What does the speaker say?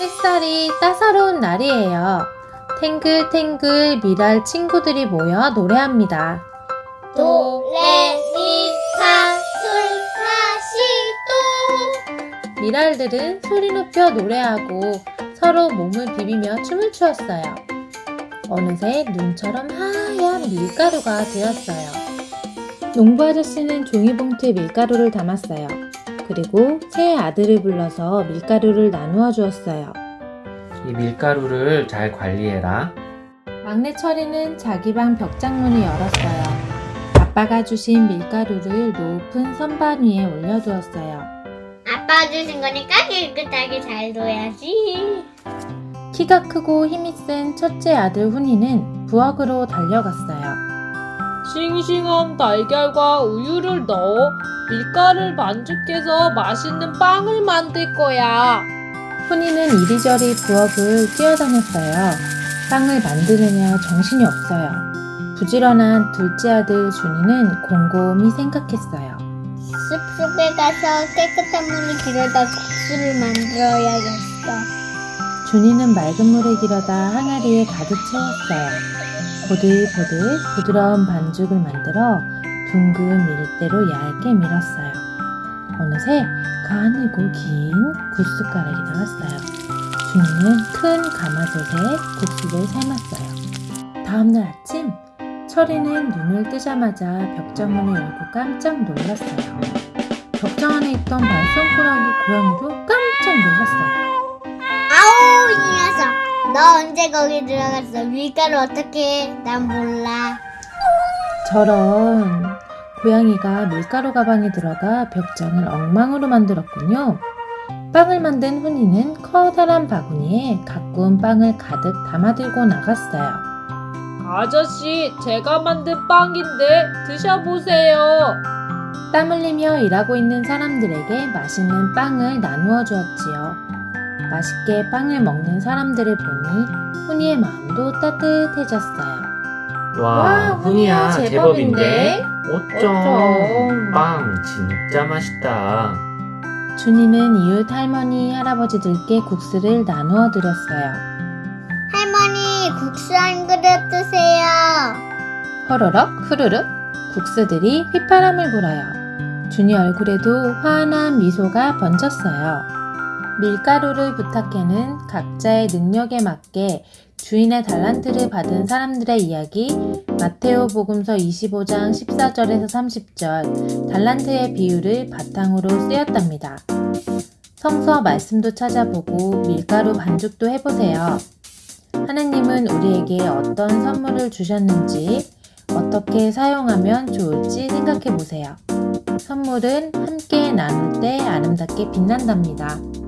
햇살이 따사로운 날이에요. 탱글탱글 미랄 친구들이 모여 노래합니다. 도레미파솔라시도 미랄들은 소리 높여 노래하고 서로 몸을 비비며 춤을 추었어요. 어느새 눈처럼 하얀 밀가루가 되었어요. 농부 아저씨는 종이봉투에 밀가루를 담았어요. 그리고 새 아들을 불러서 밀가루를 나누어 주었어요. 이 밀가루를 잘 관리해라. 막내 철이는 자기 방 벽장문을 열었어요. 아빠가 주신 밀가루를 높은 선반 위에 올려두었어요. 아빠 주신 거니까 깨끗하게 잘 둬야지 키가 크고 힘이 센 첫째 아들 훈이는 부엌으로 달려갔어요. 싱싱한 달걀과 우유를 넣어 밀가루를 반죽해서 맛있는 빵을 만들 거야. 훈이는 이리저리 부엌을 뛰어다녔어요. 빵을 만드느냐 정신이 없어요. 부지런한 둘째 아들 준이는 곰곰이 생각했어요. 숲속에 가서 깨끗한 물을 길어다 국수를 만들어야겠어 준이는 맑은 물에 길어다 항아리에 가득 채웠어요. 보들보들 부드러운 반죽을 만들어 둥근 밀대로 얇게 밀었어요. 어느새 가늘고 긴 국숟가락이 나왔어요. 준이는 큰 가마솥에 국수를 삶았어요. 다음날 아침 철이는 눈을 뜨자마자 벽장문을 열고 깜짝 놀랐어요. 벽장 안에 있던 발송꾸러기 고양이도 깜짝 놀랐어요. 너 언제 거기 들어갔어 밀가루 어떻게 해? 난 몰라 저런 고양이가 밀가루 가방에 들어가 벽장을 엉망으로 만들었군요. 빵을 만든 훈이는 커다란 바구니에 가꾸운 빵을 가득 담아 들고 나갔어요. 아저씨, 제가 만든 빵인데 드셔보세요. 땀 흘리며 일하고 있는 사람들에게 맛있는 빵을 나누어 주었지요. 맛있게 빵을 먹는 사람들을 보니 훈이의 마음도 따뜻해졌어요. 와, 와, 훈이야, 제법인데? 어쩜. 빵 진짜 맛있다. 준이는 이웃 할머니, 할아버지들께 국수를 나누어 드렸어요. 할머니 국수 한 그릇 드세요 허러럭 후루룩 국수들이 휘파람을 불어요. 준이 얼굴에도 환한 미소가 번졌어요. 밀가루를 부탁해는 각자의 능력에 맞게 주인의 달란트를 받은 사람들의 이야기 마테오 복음서 25장 14절에서 30절 달란트의 비유를 바탕으로 쓰였답니다. 성서 말씀도 찾아보고 밀가루 반죽도 해보세요. 하느님은 우리에게 어떤 선물을 주셨는지 어떻게 사용하면 좋을지 생각해 보세요. 선물은 함께 나눌 때 아름답게 빛난답니다.